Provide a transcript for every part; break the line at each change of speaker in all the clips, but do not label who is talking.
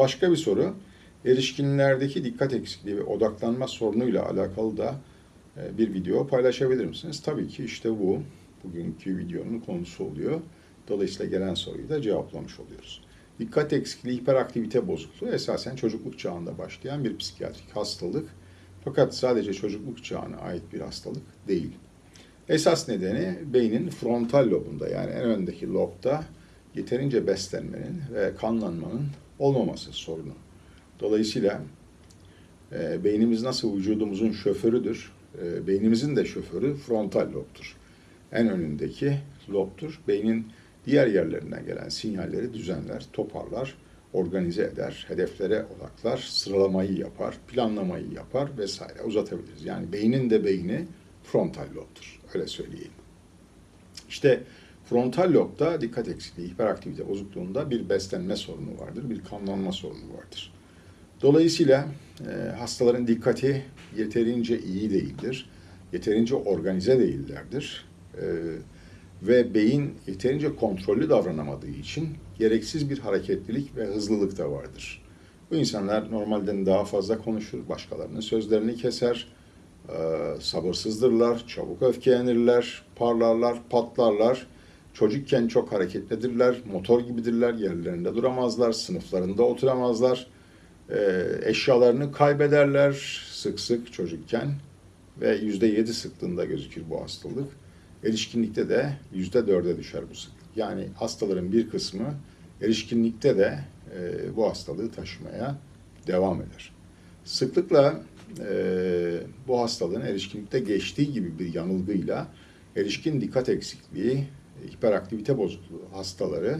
Başka bir soru, erişkinlerdeki dikkat eksikliği ve odaklanma sorunuyla alakalı da e, bir video paylaşabilir misiniz? Tabii ki işte bu, bugünkü videonun konusu oluyor. Dolayısıyla gelen soruyu da cevaplamış oluyoruz. Dikkat eksikliği, hiperaktivite bozukluğu esasen çocukluk çağında başlayan bir psikiyatrik hastalık. Fakat sadece çocukluk çağına ait bir hastalık değil. Esas nedeni beynin frontal lobunda yani en öndeki lobda yeterince beslenmenin ve kanlanmanın olmaması sorunu. Dolayısıyla e, beynimiz nasıl vücudumuzun şoförüdür, e, beynimizin de şoförü frontal lobdur. En önündeki lobdur. Beynin diğer yerlerinden gelen sinyalleri düzenler, toparlar, organize eder, hedeflere odaklar, sıralamayı yapar, planlamayı yapar vesaire uzatabiliriz. Yani beynin de beyni frontal lobdur. Öyle söyleyeyim. İşte frontal lobda dikkat eksikliği, hiperaktivite bozukluğunda bir beslenme sorunu vardır, bir kanlanma sorunu vardır. Dolayısıyla e, hastaların dikkati yeterince iyi değildir, yeterince organize değillerdir e, ve beyin yeterince kontrollü davranamadığı için gereksiz bir hareketlilik ve hızlılık da vardır. Bu insanlar normalden daha fazla konuşur, başkalarının sözlerini keser, e, sabırsızdırlar, çabuk öfkelenirler, parlarlar, patlarlar. Çocukken çok hareketlidirler, motor gibidirler, yerlerinde duramazlar, sınıflarında oturamazlar. E, eşyalarını kaybederler sık sık çocukken ve yüzde yedi sıklığında gözükür bu hastalık. Erişkinlikte de yüzde dörde düşer bu sıklık. Yani hastaların bir kısmı erişkinlikte de e, bu hastalığı taşımaya devam eder. Sıklıkla e, bu hastalığın erişkinlikte geçtiği gibi bir yanılgıyla erişkin dikkat eksikliği, hiperaktivite bozukluğu hastaları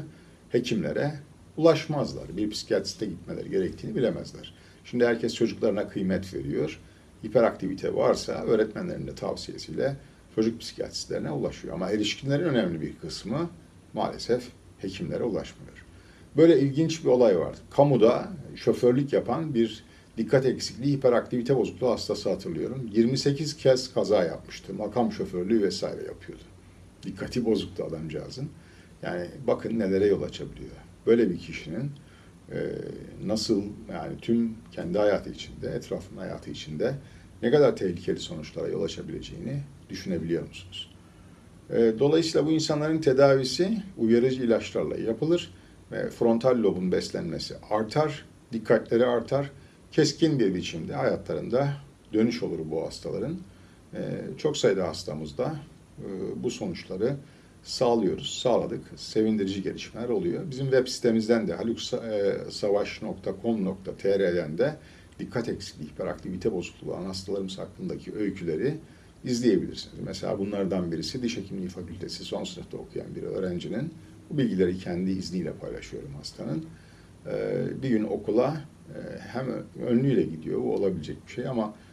hekimlere ulaşmazlar. Bir psikiyatriste gitmeleri gerektiğini bilemezler. Şimdi herkes çocuklarına kıymet veriyor. Hiperaktivite varsa öğretmenlerin de tavsiyesiyle çocuk psikiyatristlerine ulaşıyor. Ama erişkinlerin önemli bir kısmı maalesef hekimlere ulaşmıyor. Böyle ilginç bir olay var. Kamuda şoförlük yapan bir dikkat eksikliği, hiperaktivite bozukluğu hastası hatırlıyorum. 28 kez kaza yapmıştı. Makam şoförlüğü vesaire yapıyordu. Dikkati bozuktu adamcağızın. Yani bakın nelere yol açabiliyor. Böyle bir kişinin e, nasıl yani tüm kendi hayatı içinde, etrafın hayatı içinde ne kadar tehlikeli sonuçlara yol açabileceğini düşünebiliyor musunuz? E, dolayısıyla bu insanların tedavisi uyarıcı ilaçlarla yapılır ve frontal lobun beslenmesi artar, dikkatleri artar, keskin bir biçimde hayatlarında dönüş olur bu hastaların. E, çok sayıda hastamızda bu sonuçları sağlıyoruz, sağladık. Sevindirici gelişmeler oluyor. Bizim web sitemizden de haluksavaş.com.tr'den de dikkat eksikliği, hiperaktivite bozukluğu olan hastalarımız hakkındaki öyküleri izleyebilirsiniz. Mesela bunlardan birisi diş hekimliği fakültesi son sınıfta okuyan bir öğrencinin bu bilgileri kendi izniyle paylaşıyorum hastanın. Ee, bir gün okula e, hem önlüyle gidiyor, bu olabilecek bir şey ama e,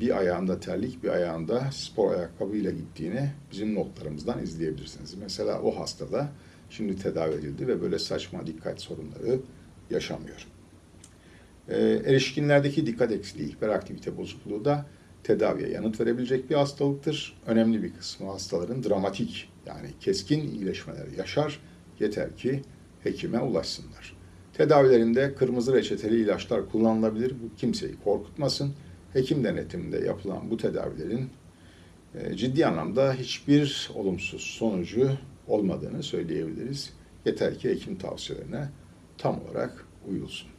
bir ayağında terlik, bir ayağında spor ayakkabıyla gittiğini bizim notlarımızdan izleyebilirsiniz. Mesela o hastada şimdi tedavi edildi ve böyle saçma dikkat sorunları yaşamıyor. Ee, erişkinlerdeki dikkat eksikliği, hiperaktivite bozukluğu da tedaviye yanıt verebilecek bir hastalıktır. Önemli bir kısmı hastaların dramatik yani keskin iyileşmeler yaşar. Yeter ki hekime ulaşsınlar. Tedavilerinde kırmızı reçeteli ilaçlar kullanılabilir. Bu kimseyi korkutmasın. Hekim denetiminde yapılan bu tedavilerin e, ciddi anlamda hiçbir olumsuz sonucu olmadığını söyleyebiliriz. Yeter ki hekim tavsiyelerine tam olarak uyulsun.